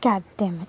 God damn it.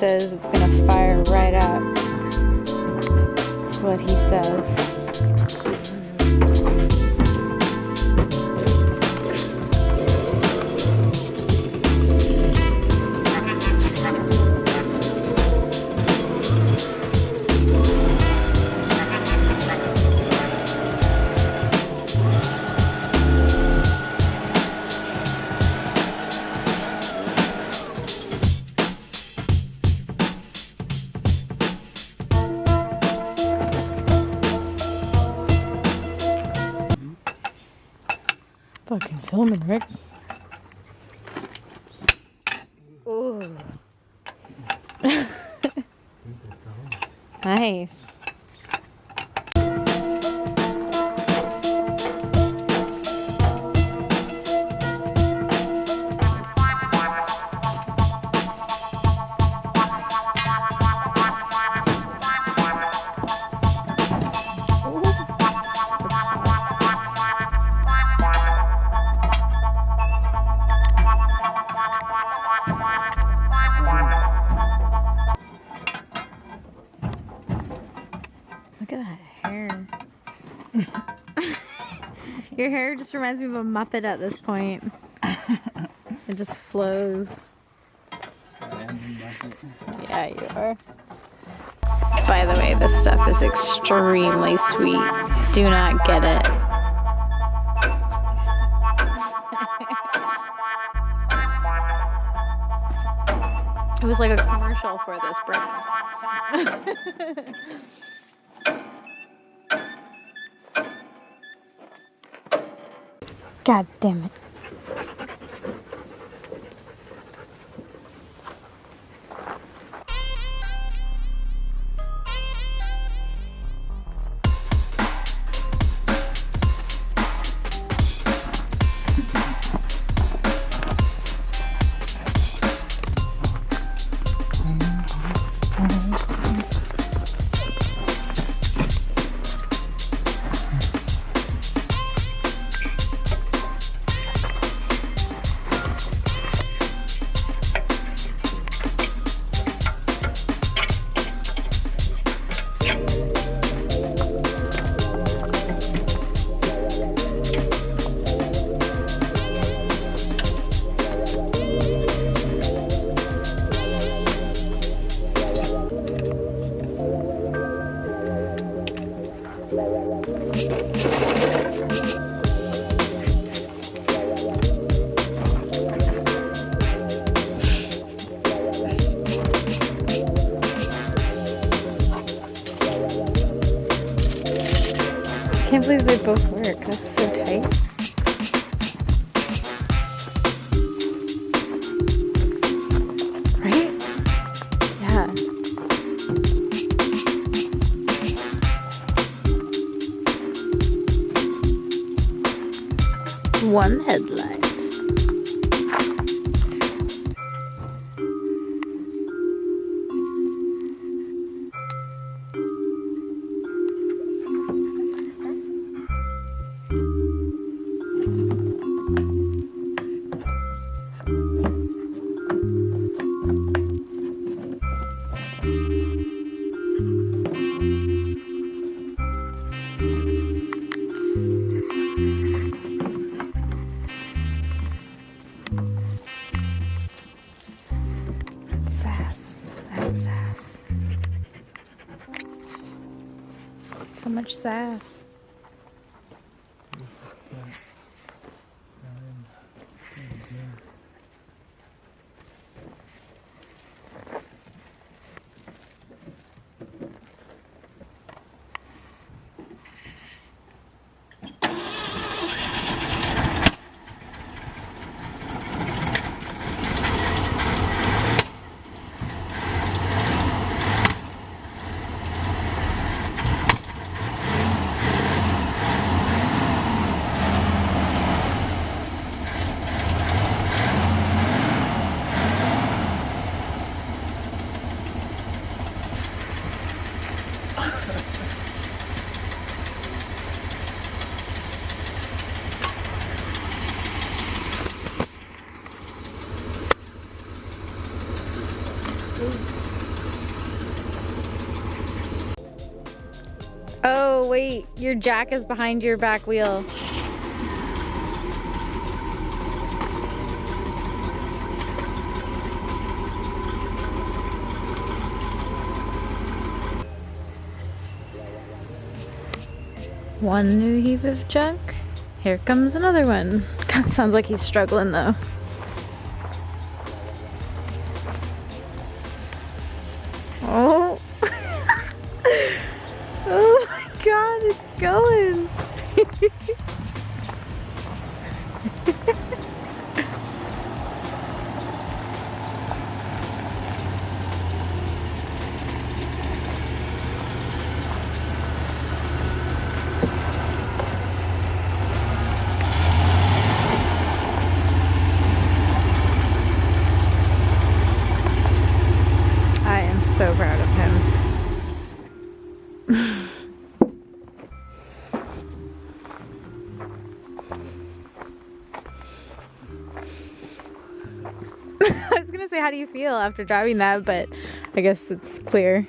says it's gonna fire right up. That's what he says. Fucking filming, Rick. Ooh. nice. Look at that hair. Your hair just reminds me of a Muppet at this point. it just flows. Yeah, you are. By the way, this stuff is extremely sweet. Do not get it. It was like a commercial for this brand. God damn it. Can't believe they both work. That's so tight. Right? Yeah. One headlight. So much sass. Oh, wait, your jack is behind your back wheel. One new heap of junk. Here comes another one. Of sounds like he's struggling though. Going. Say, how do you feel after driving that? But I guess it's clear.